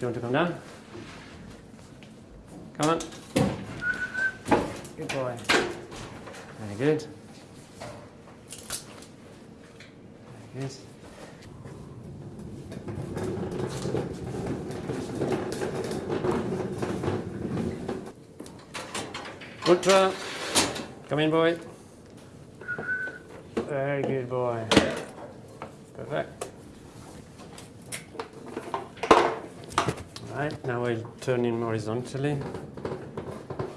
you want to come down? Come on. Good boy. Very good. Very good. Ultra. Come in, boy. Very good, boy. Perfect. Right, now we'll turn him horizontally.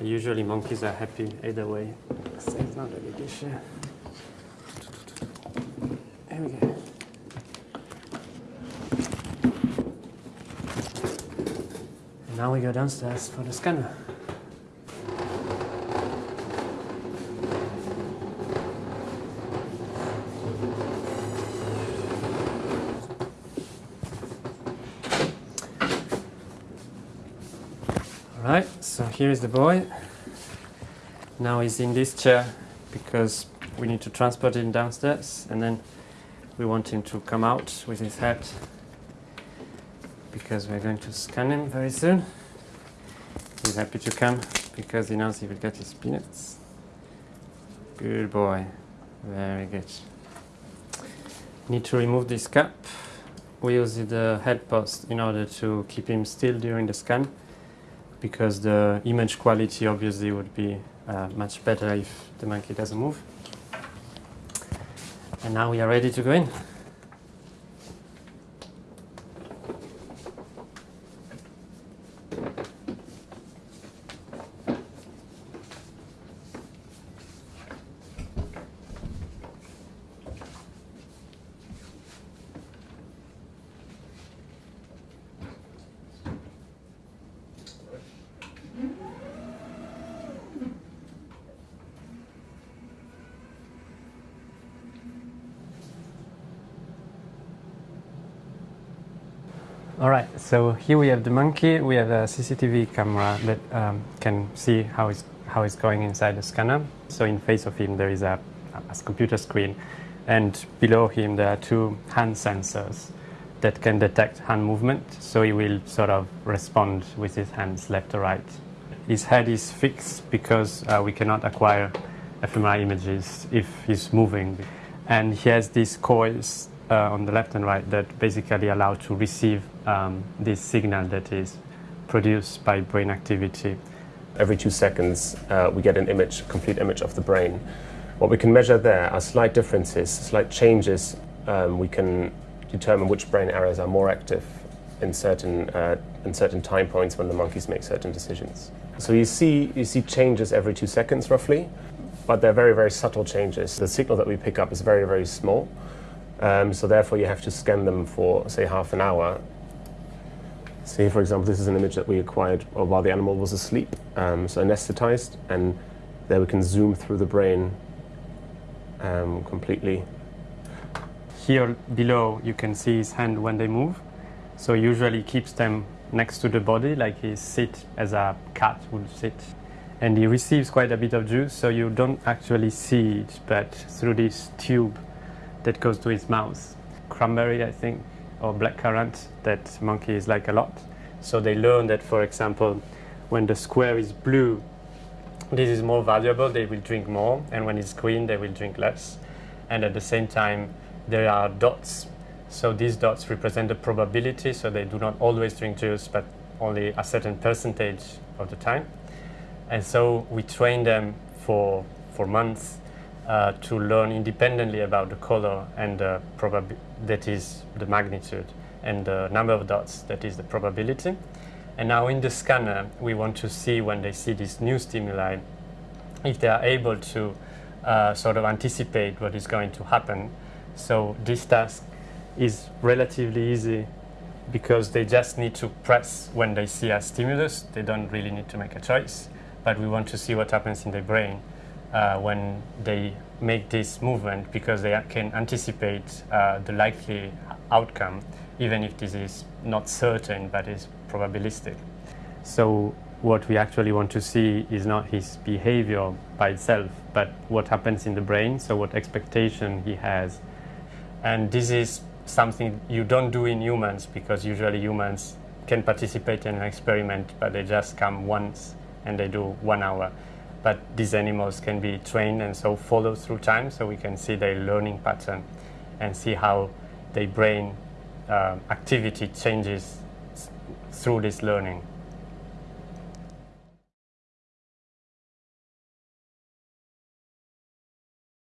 Usually monkeys are happy either way, so it's not a big issue. There we go. Now we go downstairs for the scanner. Alright, so here is the boy. Now he's in this chair because we need to transport him downstairs and then we want him to come out with his head because we're going to scan him very soon. He's happy to come because he knows he will get his peanuts. Good boy, very good. Need to remove this cap. We use the head post in order to keep him still during the scan because the image quality obviously would be uh, much better if the monkey doesn't move. And now we are ready to go in. All right, so here we have the monkey. We have a CCTV camera that um, can see how it's, how it's going inside the scanner. So in face of him there is a, a computer screen and below him there are two hand sensors that can detect hand movement. So he will sort of respond with his hands left or right. His head is fixed because uh, we cannot acquire fMRI images if he's moving. And he has these coils uh, on the left and right that basically allow to receive um, this signal that is produced by brain activity. Every two seconds, uh, we get an image, complete image of the brain. What we can measure there are slight differences, slight changes. Um, we can determine which brain areas are more active in certain, uh, in certain time points when the monkeys make certain decisions. So you see, you see changes every two seconds roughly, but they're very, very subtle changes. The signal that we pick up is very, very small. Um, so therefore you have to scan them for, say, half an hour. See, for example, this is an image that we acquired while the animal was asleep, um, so anesthetized, and there we can zoom through the brain um, completely. Here below you can see his hand when they move. So usually keeps them next to the body like he sit as a cat would sit. And he receives quite a bit of juice so you don't actually see it but through this tube that goes to his mouth. Cranberry I think or blackcurrant that monkeys like a lot. So they learn that for example when the square is blue this is more valuable, they will drink more, and when it's green, they will drink less. And at the same time, there are dots. So these dots represent the probability, so they do not always drink juice, but only a certain percentage of the time. And so we train them for, for months uh, to learn independently about the color and the probab that is the magnitude, and the number of dots, that is the probability. And now in the scanner, we want to see when they see this new stimuli, if they are able to uh, sort of anticipate what is going to happen. So this task is relatively easy because they just need to press when they see a stimulus. They don't really need to make a choice, but we want to see what happens in the brain uh, when they make this movement because they can anticipate uh, the likely outcome, even if this is not certain, but is probabilistic. So what we actually want to see is not his behavior by itself, but what happens in the brain, so what expectation he has. And this is something you don't do in humans because usually humans can participate in an experiment, but they just come once and they do one hour. But these animals can be trained and so follow through time, so we can see their learning pattern and see how their brain uh, activity changes through this learning.